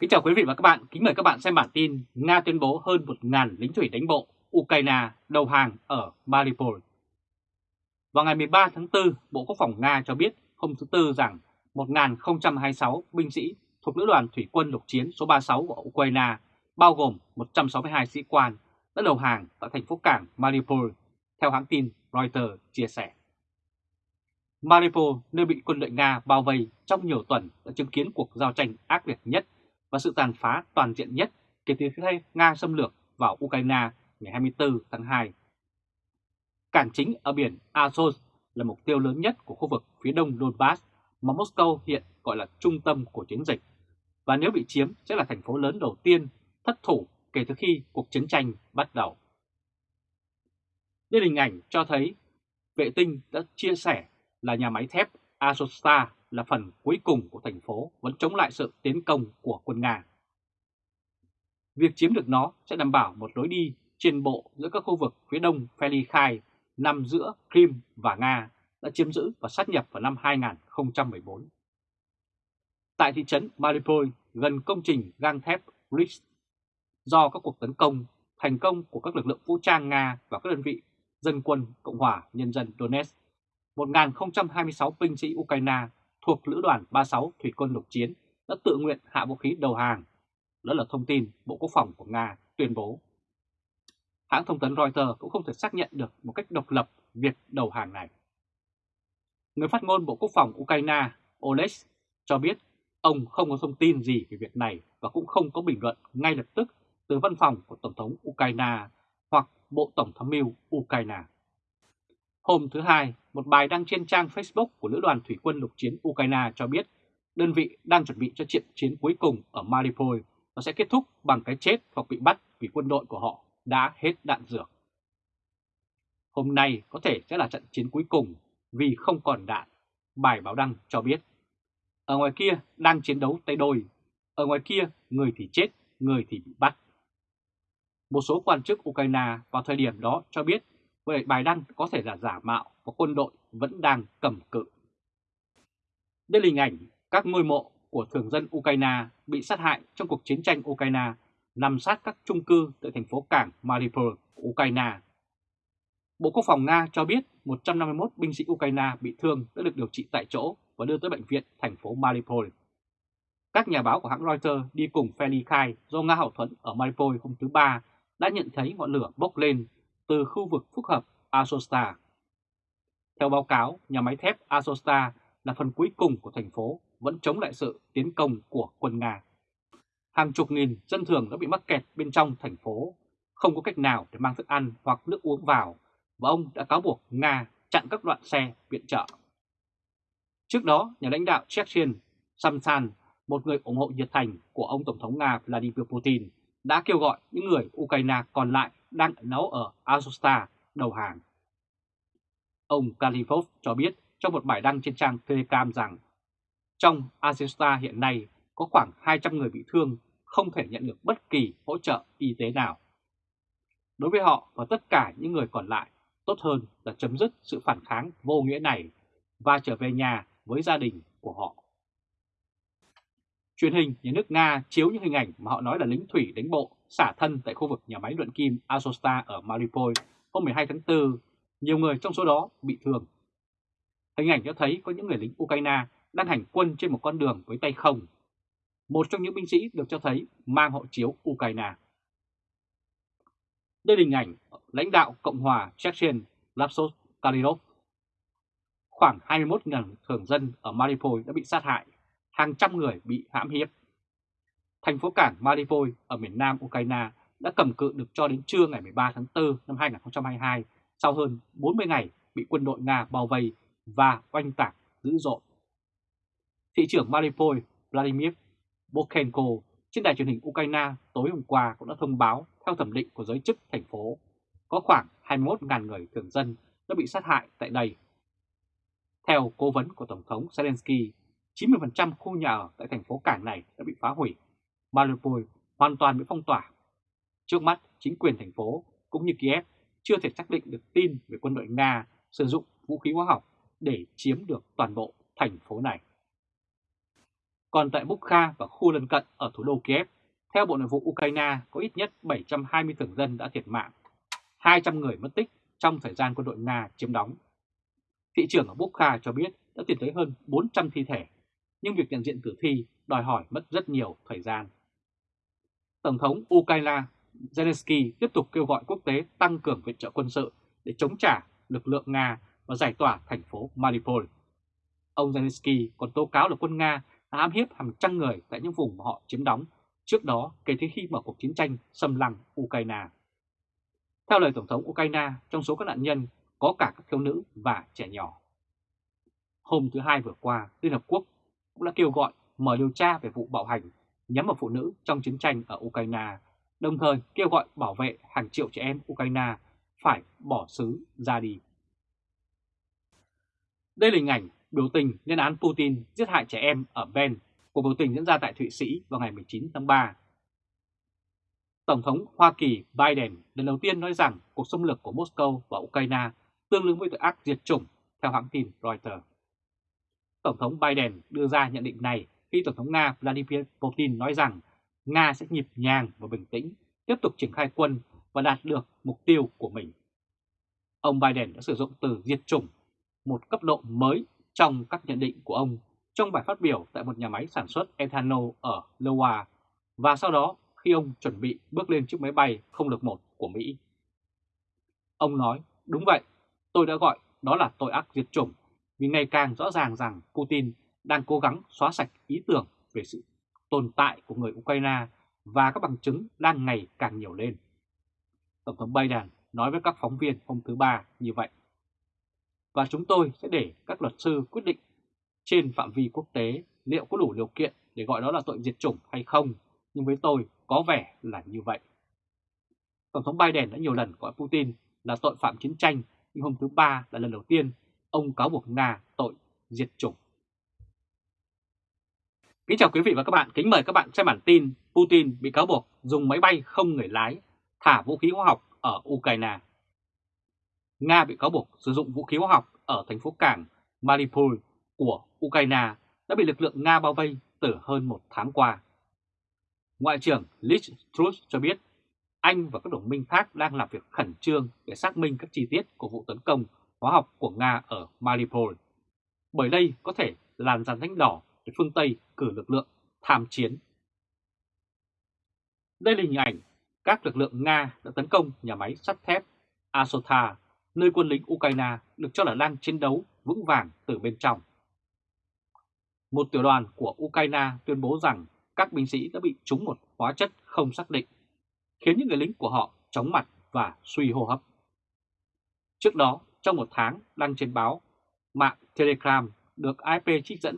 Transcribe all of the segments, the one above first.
Kính chào quý vị và các bạn, kính mời các bạn xem bản tin Nga tuyên bố hơn 1.000 lính thủy đánh bộ Ukraine đầu hàng ở Mariupol. Vào ngày 13 tháng 4, Bộ Quốc phòng Nga cho biết hôm thứ Tư rằng 1.026 binh sĩ thuộc Lữ đoàn Thủy quân lục chiến số 36 của Ukraine, bao gồm 162 sĩ quan, đã đầu hàng tại thành phố cảng Mariupol, theo hãng tin Reuters chia sẻ. Mariupol, nơi bị quân đội Nga bao vây trong nhiều tuần, đã chứng kiến cuộc giao tranh ác liệt nhất và sự tàn phá toàn diện nhất kể từ khi Nga xâm lược vào Ukraine ngày 24 tháng 2. Cảng chính ở biển Azov là mục tiêu lớn nhất của khu vực phía đông Donbass mà Moscow hiện gọi là trung tâm của chiến dịch, và nếu bị chiếm sẽ là thành phố lớn đầu tiên thất thủ kể từ khi cuộc chiến tranh bắt đầu. Đây hình ảnh cho thấy vệ tinh đã chia sẻ là nhà máy thép Azovstal là phần cuối cùng của thành phố vẫn chống lại sự tiến công của quân Nga. Việc chiếm được nó sẽ đảm bảo một lối đi trên bộ giữa các khu vực phía đông Felikhai nằm giữa Crimea và Nga đã chiếm giữ và sát nhập vào năm 2014. Tại thị trấn Mariupol gần công trình gang thép Rich, do các cuộc tấn công thành công của các lực lượng vũ trang Nga và các đơn vị dân quân Cộng hòa Nhân dân Donetsk, 1.026 binh sĩ Ukraine thuộc Lữ đoàn 36 Thủy quân lục chiến đã tự nguyện hạ vũ khí đầu hàng. Đó là thông tin Bộ Quốc phòng của Nga tuyên bố. Hãng thông tấn Reuters cũng không thể xác nhận được một cách độc lập việc đầu hàng này. Người phát ngôn Bộ Quốc phòng Ukraine Oleg cho biết ông không có thông tin gì về việc này và cũng không có bình luận ngay lập tức từ văn phòng của Tổng thống Ukraine hoặc Bộ Tổng thống mưu Ukraine. Hôm thứ Hai, một bài đăng trên trang Facebook của Lữ đoàn Thủy quân lục chiến Ukraine cho biết đơn vị đang chuẩn bị cho trận chiến cuối cùng ở Mariupol và sẽ kết thúc bằng cái chết hoặc bị bắt vì quân đội của họ đã hết đạn dược. Hôm nay có thể sẽ là trận chiến cuối cùng vì không còn đạn, bài báo đăng cho biết. Ở ngoài kia đang chiến đấu tay đôi, ở ngoài kia người thì chết, người thì bị bắt. Một số quan chức Ukraine vào thời điểm đó cho biết bởi bài đăng có thể là giả mạo và quân đội vẫn đang cầm cự. Đây là hình ảnh các ngôi mộ của thường dân Ukraine bị sát hại trong cuộc chiến tranh Ukraine nằm sát các trung cư tại thành phố cảng Mariupol của Ukraine. Bộ Quốc phòng Nga cho biết 151 binh sĩ Ukraine bị thương đã được điều trị tại chỗ và đưa tới bệnh viện thành phố Mariupol. Các nhà báo của hãng Reuters đi cùng Feli Khai do Nga hậu thuẫn ở Mariupol hôm thứ Ba đã nhận thấy ngọn lửa bốc lên từ khu vực phức hợp Azovstal. Theo báo cáo, nhà máy thép Azovstal là phần cuối cùng của thành phố vẫn chống lại sự tiến công của quân Nga. Hàng chục nghìn dân thường đã bị mắc kẹt bên trong thành phố, không có cách nào để mang thức ăn hoặc nước uống vào, và ông đã cáo buộc Nga chặn các đoạn xe viện trợ. Trước đó, nhà lãnh đạo Chechen Samsan, một người ủng hộ nhiệt thành của ông Tổng thống Nga Vladimir Putin, đã kêu gọi những người Ukraine còn lại đang nấu ở Azusta đầu hàng. Ông Kalifov cho biết trong một bài đăng trên trang Telegram rằng trong Azusta hiện nay có khoảng 200 người bị thương không thể nhận được bất kỳ hỗ trợ y tế nào. Đối với họ và tất cả những người còn lại, tốt hơn là chấm dứt sự phản kháng vô nghĩa này và trở về nhà với gia đình của họ. Truyền hình nhà nước Nga chiếu những hình ảnh mà họ nói là lính thủy đánh bộ xả thân tại khu vực nhà máy luyện kim Azovstal ở Mariupol hôm 12 tháng 4, nhiều người trong số đó bị thương. Hình ảnh cho thấy có những người lính Ukraine đang hành quân trên một con đường với tay không. Một trong những binh sĩ được cho thấy mang hộ chiếu Ukraine. Đây là hình ảnh lãnh đạo Cộng hòa Chechen Lapsos Kalinov. Khoảng 21.000 thường dân ở Mariupol đã bị sát hại, hàng trăm người bị hãm hiếp. Thành phố cảng Mariupol ở miền nam Ukraine đã cầm cự được cho đến trưa ngày 13 tháng 4 năm 2022 sau hơn 40 ngày bị quân đội Nga bao vây và oanh tạc dữ dội. Thị trưởng Mariupol Vladimir Bokhenko trên đài truyền hình Ukraine tối hôm qua cũng đã thông báo theo thẩm định của giới chức thành phố có khoảng 21.000 người thường dân đã bị sát hại tại đây. Theo cố vấn của Tổng thống Zelensky, 90% khu nhà ở tại thành phố cảng này đã bị phá hủy. Mariupol hoàn toàn bị phong tỏa. Trước mắt, chính quyền thành phố cũng như Kiev chưa thể xác định được tin về quân đội Nga sử dụng vũ khí hóa học để chiếm được toàn bộ thành phố này. Còn tại Bukha và khu lân cận ở thủ đô Kiev, theo Bộ Nội vụ Ukraine có ít nhất 720 thường dân đã thiệt mạng, 200 người mất tích trong thời gian quân đội Nga chiếm đóng. Thị trưởng ở Bukha cho biết đã tìm thấy hơn 400 thi thể, nhưng việc nhận diện tử thi đòi hỏi mất rất nhiều thời gian. Tổng thống Ukraine Zelensky tiếp tục kêu gọi quốc tế tăng cường viện trợ quân sự để chống trả lực lượng Nga và giải tỏa thành phố Mariupol. Ông Zelensky còn tố cáo là quân Nga đã ám hiếp hàng trăm người tại những vùng mà họ chiếm đóng trước đó kể từ khi mở cuộc chiến tranh xâm lăng Ukraine. Theo lời Tổng thống Ukraine, trong số các nạn nhân có cả các thiếu nữ và trẻ nhỏ. Hôm thứ Hai vừa qua, Liên Hợp Quốc cũng đã kêu gọi mở điều tra về vụ bạo hành nhắm vào phụ nữ trong chiến tranh ở Ukraine, đồng thời kêu gọi bảo vệ hàng triệu trẻ em Ukraine phải bỏ xứ ra đi. Đây là hình ảnh biểu tình lên án Putin giết hại trẻ em ở Ben, cuộc biểu tình diễn ra tại Thụy Sĩ vào ngày 19 tháng 3. Tổng thống Hoa Kỳ Biden lần đầu tiên nói rằng cuộc xâm lược của Moscow và Ukraine tương ứng với tội ác diệt chủng theo hãng tin Reuters. Tổng thống Biden đưa ra nhận định này khi Tổng thống Nga Vladimir Putin nói rằng Nga sẽ nhịp nhàng và bình tĩnh tiếp tục triển khai quân và đạt được mục tiêu của mình. Ông Biden đã sử dụng từ diệt chủng, một cấp độ mới trong các nhận định của ông trong bài phát biểu tại một nhà máy sản xuất ethanol ở Iowa và sau đó khi ông chuẩn bị bước lên chiếc máy bay không lực một của Mỹ. Ông nói, đúng vậy, tôi đã gọi đó là tội ác diệt chủng vì ngày càng rõ ràng rằng Putin đang cố gắng xóa sạch ý tưởng về sự tồn tại của người Ukraine và các bằng chứng đang ngày càng nhiều lên. Tổng thống Biden nói với các phóng viên hôm thứ Ba như vậy. Và chúng tôi sẽ để các luật sư quyết định trên phạm vi quốc tế liệu có đủ điều kiện để gọi đó là tội diệt chủng hay không, nhưng với tôi có vẻ là như vậy. Tổng thống Biden đã nhiều lần gọi Putin là tội phạm chiến tranh, nhưng hôm thứ Ba là lần đầu tiên ông cáo buộc Nga tội diệt chủng. Kính chào quý vị và các bạn, kính mời các bạn xem bản tin Putin bị cáo buộc dùng máy bay không người lái thả vũ khí hóa học ở Ukraine. Nga bị cáo buộc sử dụng vũ khí hóa học ở thành phố cảng Mariupol của Ukraine đã bị lực lượng Nga bao vây từ hơn một tháng qua. Ngoại trưởng Liz Truss cho biết Anh và các đồng minh khác đang làm việc khẩn trương để xác minh các chi tiết của vụ tấn công hóa học của Nga ở Mariupol. Bởi đây có thể làn dàn thánh đỏ để phương Tây cử lực lượng tham chiến. Đây là hình ảnh các lực lượng Nga đã tấn công nhà máy sắt thép Asota, nơi quân lính Ukraine được cho là đang chiến đấu vững vàng từ bên trong. Một tiểu đoàn của Ukraine tuyên bố rằng các binh sĩ đã bị trúng một hóa chất không xác định, khiến những người lính của họ chóng mặt và suy hô hấp. Trước đó, trong một tháng đăng trên báo mạng Telegram được IP trích dẫn,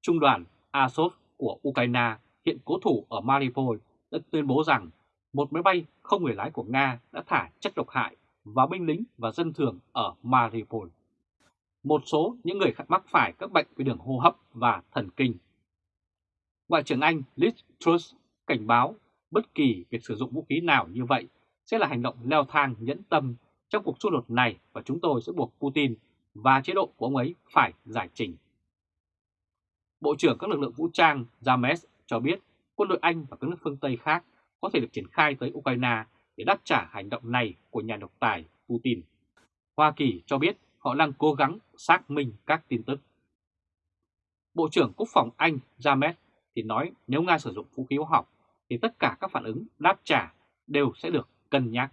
Trung đoàn Azov của Ukraine hiện cố thủ ở Mariupol đã tuyên bố rằng một máy bay không người lái của Nga đã thả chất độc hại vào binh lính và dân thường ở Mariupol. Một số những người mắc phải các bệnh về đường hô hấp và thần kinh. Ngoại trưởng Anh Liz Truss cảnh báo bất kỳ việc sử dụng vũ khí nào như vậy sẽ là hành động leo thang nhẫn tâm trong cuộc xung đột này và chúng tôi sẽ buộc Putin và chế độ của ông ấy phải giải trình. Bộ trưởng các lực lượng vũ trang James cho biết quân đội Anh và các nước phương Tây khác có thể được triển khai tới Ukraine để đáp trả hành động này của nhà độc tài Putin. Hoa Kỳ cho biết họ đang cố gắng xác minh các tin tức. Bộ trưởng Quốc phòng Anh James thì nói nếu Nga sử dụng vũ khí hóa học thì tất cả các phản ứng đáp trả đều sẽ được cân nhắc.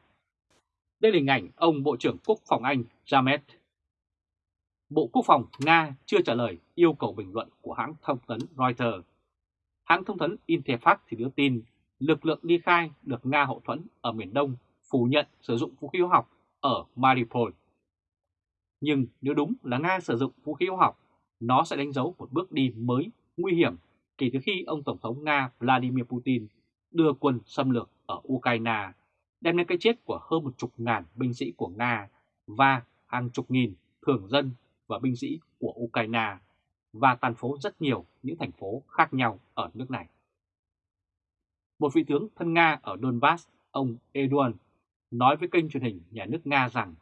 Đây là hình ảnh ông Bộ trưởng Quốc phòng Anh James. Bộ Quốc phòng Nga chưa trả lời yêu cầu bình luận của hãng thông tấn Reuters. Hãng thông tấn Interfax thì đưa tin lực lượng ly khai được Nga hậu thuẫn ở miền Đông phủ nhận sử dụng vũ khí hóa học ở Mariupol. Nhưng nếu đúng là Nga sử dụng vũ khí hóa học, nó sẽ đánh dấu một bước đi mới nguy hiểm kể từ khi ông Tổng thống Nga Vladimir Putin đưa quân xâm lược ở Ukraine, đem đến cái chết của hơn một chục ngàn binh sĩ của Nga và hàng chục nghìn thường dân và binh sĩ của Ukraine và tàn phố rất nhiều những thành phố khác nhau ở nước này. Một vị tướng thân Nga ở Donbass, ông Eduard, nói với kênh truyền hình nhà nước Nga rằng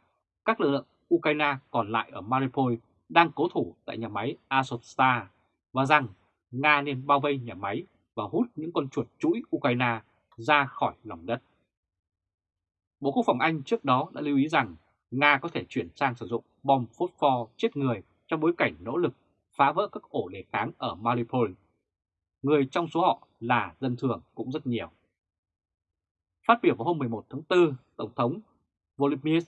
các lực lượng Ukraine còn lại ở Mariupol đang cố thủ tại nhà máy Azovstal và rằng Nga nên bao vây nhà máy và hút những con chuột chuỗi Ukraine ra khỏi lòng đất. Bộ Quốc phòng Anh trước đó đã lưu ý rằng Nga có thể chuyển sang sử dụng bom phốt pho chết người trong bối cảnh nỗ lực phá vỡ các ổ đề kháng ở Mariupol. Người trong số họ là dân thường cũng rất nhiều. Phát biểu vào hôm 11 tháng 4, Tổng thống Volodymyr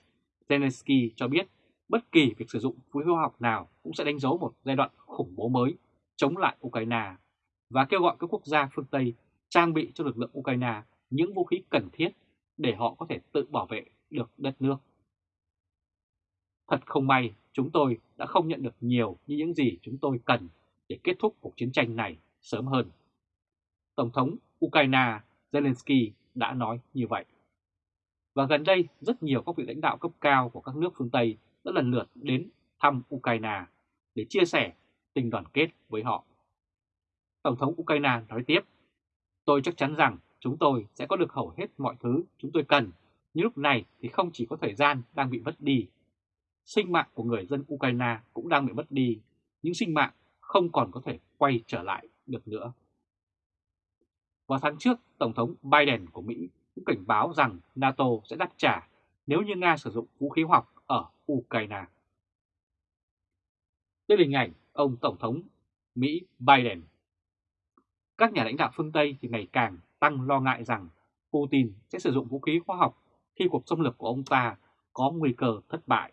Zelensky cho biết bất kỳ việc sử dụng vũ khí hóa học nào cũng sẽ đánh dấu một giai đoạn khủng bố mới chống lại Ukraine và kêu gọi các quốc gia phương Tây trang bị cho lực lượng Ukraine những vũ khí cần thiết để họ có thể tự bảo vệ được đất nước. Thật không may, chúng tôi đã không nhận được nhiều như những gì chúng tôi cần để kết thúc cuộc chiến tranh này sớm hơn. Tổng thống Ukraine Zelensky đã nói như vậy. Và gần đây, rất nhiều các vị lãnh đạo cấp cao của các nước phương Tây đã lần lượt đến thăm Ukraine để chia sẻ tình đoàn kết với họ. Tổng thống Ukraine nói tiếp, tôi chắc chắn rằng chúng tôi sẽ có được hầu hết mọi thứ chúng tôi cần, nhưng lúc này thì không chỉ có thời gian đang bị mất đi. Sinh mạng của người dân Ukraine cũng đang bị mất đi, những sinh mạng không còn có thể quay trở lại được nữa. Vào tháng trước, Tổng thống Biden của Mỹ cũng cảnh báo rằng NATO sẽ đáp trả nếu như Nga sử dụng vũ khí học ở Ukraine. Đây là hình ảnh ông Tổng thống Mỹ Biden. Các nhà lãnh đạo phương Tây thì ngày càng tăng lo ngại rằng Putin sẽ sử dụng vũ khí khoa học khi cuộc xâm lược của ông ta có nguy cơ thất bại.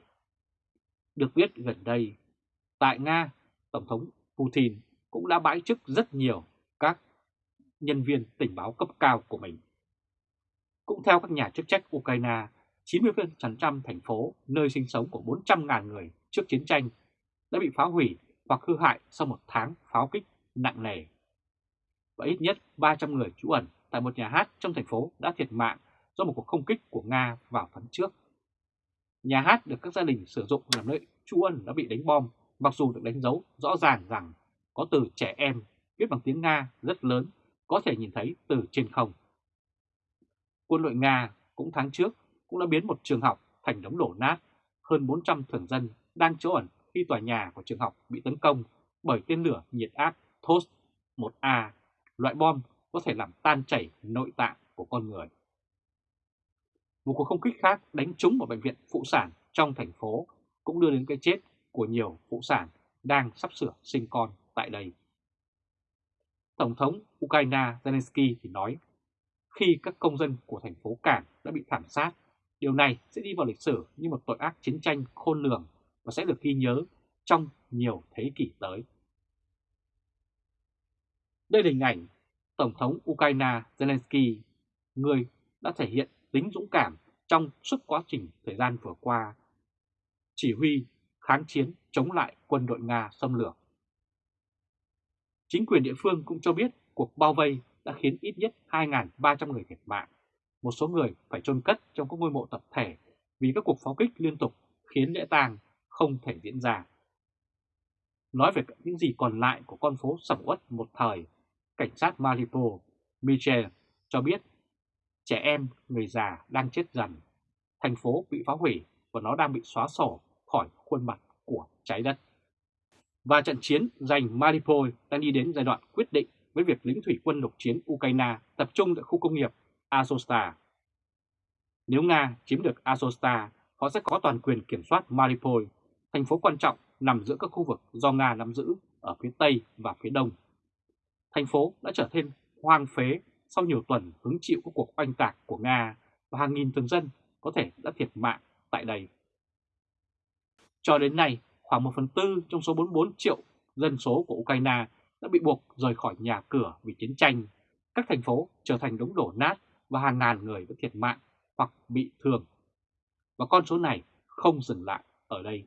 Được biết gần đây, tại Nga, Tổng thống Putin cũng đã bãi chức rất nhiều các nhân viên tình báo cấp cao của mình. Cũng theo các nhà chức trách Ukraine, 90% thành phố nơi sinh sống của 400.000 người trước chiến tranh đã bị phá hủy hoặc hư hại sau một tháng pháo kích nặng nề. Và ít nhất 300 người trú ẩn tại một nhà hát trong thành phố đã thiệt mạng do một cuộc không kích của Nga vào tháng trước. Nhà hát được các gia đình sử dụng làm nơi trú ẩn đã bị đánh bom, mặc dù được đánh dấu rõ ràng rằng có từ trẻ em viết bằng tiếng Nga rất lớn có thể nhìn thấy từ trên không. Quân đội Nga cũng tháng trước cũng đã biến một trường học thành đống đổ nát, hơn 400 thường dân đang trú ẩn khi tòa nhà của trường học bị tấn công bởi tên lửa nhiệt áp Thos-1A loại bom có thể làm tan chảy nội tạng của con người. Một cuộc không kích khác đánh trúng vào bệnh viện phụ sản trong thành phố cũng đưa đến cái chết của nhiều phụ sản đang sắp sửa sinh con tại đây. Tổng thống Ukraine Zelensky thì nói, khi các công dân của thành phố Cảng đã bị thảm sát, điều này sẽ đi vào lịch sử như một tội ác chiến tranh khôn lường và sẽ được ghi nhớ trong nhiều thế kỷ tới. Đây là hình ảnh Tổng thống Ukraine Zelensky, người đã thể hiện tính dũng cảm trong suốt quá trình thời gian vừa qua, chỉ huy kháng chiến chống lại quân đội Nga xâm lược. Chính quyền địa phương cũng cho biết cuộc bao vây đã khiến ít nhất 2.300 người thiệt mạng. Một số người phải chôn cất trong các ngôi mộ tập thể vì các cuộc pháo kích liên tục khiến lễ tang không thể diễn ra. Nói về những gì còn lại của con phố sầm uất một thời, cảnh sát Mariupol, Michel cho biết trẻ em, người già đang chết dần. Thành phố bị phá hủy và nó đang bị xóa sổ khỏi khuôn mặt của trái đất. Và trận chiến giành Mariupol đang đi đến giai đoạn quyết định với việc lính thủy quân lục chiến Ukraine tập trung tại khu công nghiệp Azovstal. Nếu Nga chiếm được Azovstal, họ sẽ có toàn quyền kiểm soát Mariupol, thành phố quan trọng nằm giữa các khu vực do Nga nắm giữ ở phía Tây và phía Đông. Thành phố đã trở thêm hoang phế sau nhiều tuần hứng chịu các cuộc oanh tạc của Nga và hàng nghìn thường dân có thể đã thiệt mạng tại đây. Cho đến nay, khoảng 1 phần tư trong số 44 triệu dân số của Ukraine đã bị buộc rời khỏi nhà cửa vì chiến tranh. Các thành phố trở thành đống đổ nát và hàng ngàn người đã thiệt mạng hoặc bị thương. Và con số này không dừng lại ở đây.